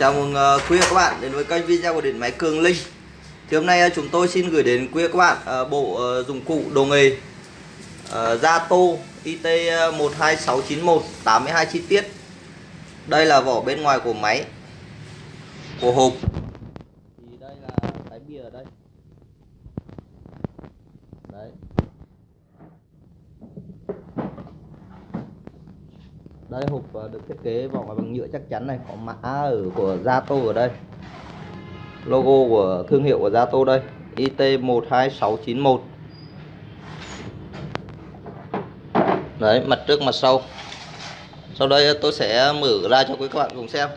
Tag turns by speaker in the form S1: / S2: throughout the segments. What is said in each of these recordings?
S1: Chào mừng uh, quý vị và các bạn đến với kênh video của điện máy Cường Linh. Thì hôm nay uh, chúng tôi xin gửi đến quý vị và các bạn uh, bộ uh, dụng cụ đồ nghề uh, Zato IT 12691 82 chi tiết. Đây là vỏ bên ngoài của máy Của hộp Thì đây là cái bìa ở đây Đấy đây, hộp ờ, được thiết kế vỏ ngoài bằng nhựa chắc chắn này, có mã ở của Zato ở đây. Logo của thương hiệu của Zato đây IT12691 đấy, mặt trước, mặt sau. Sau đây ờ, tôi sẽ mở ra cho quý các bạn cùng xem.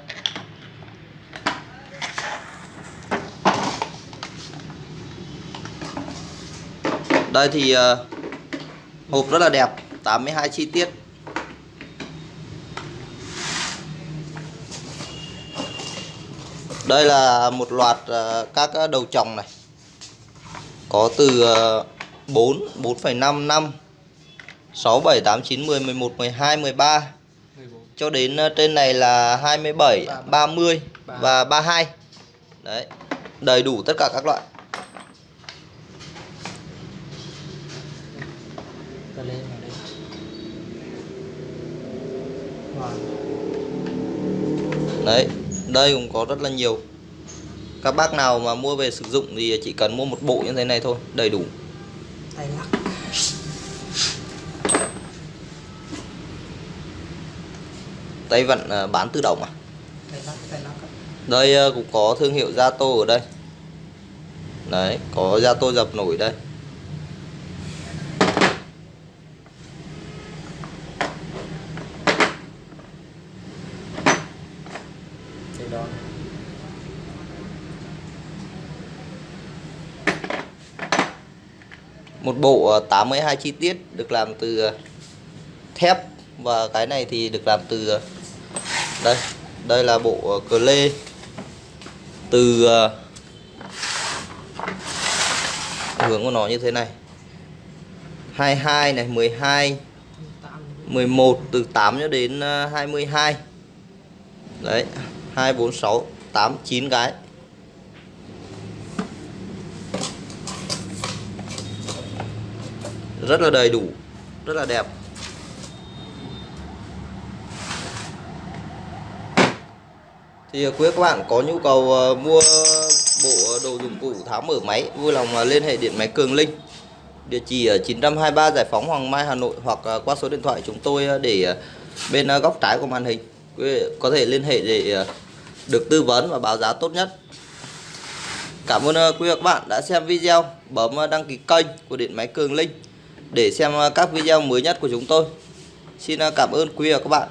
S1: Đây thì ờ, hộp rất là đẹp 82 chi tiết. Đây là một loạt ờ, các ờ, đầu trồng này. Có từ 4 4,5 5 6 7 8 9 10 11 12 13 14. cho đến ờ, trên này là 27 30, 30 và 32 đấy đầy đủ tất cả các loại. Đấy đây cũng có rất là nhiều. Các bác nào mà mua về sử dụng thì chỉ cần mua một bộ như thế này thôi đầy đủ. Tay lắc. Tay vặn à, bán tự động à? Đây à, cũng có thương hiệu Zato ở đây. Đấy có Zato dập nổi đây đó. Một bộ ờ, 82 chi tiết được làm từ ờ, thép và cái này thì được làm từ ờ, đây đây là bộ cờ lê từ hướng của nó như thế này. 22 này 12 11 từ 8 cho đến 22 đấy. 2 4 6 8 9 cái rất là đầy đủ, rất là đẹp. Thì à, quý các bạn có nhu cầu à, mua bộ đồ dụng cụ tháo mở máy, vui lòng à, liên hệ điện máy Cường Linh. Địa chỉ ở 923 Giải phóng Hoàng Mai, Hà Nội hoặc qua số điện thoại chúng tôi để bên góc trái của màn hình. Quý có thể liên hệ để được tư vấn và báo giá tốt nhất. Cảm ơn ờ, quý vị và các bạn đã xem video. Bấm ờ, đăng ký kênh của điện máy Cường Linh để xem ờ, các video mới nhất của chúng tôi. Xin cảm ơn quý vị và các bạn.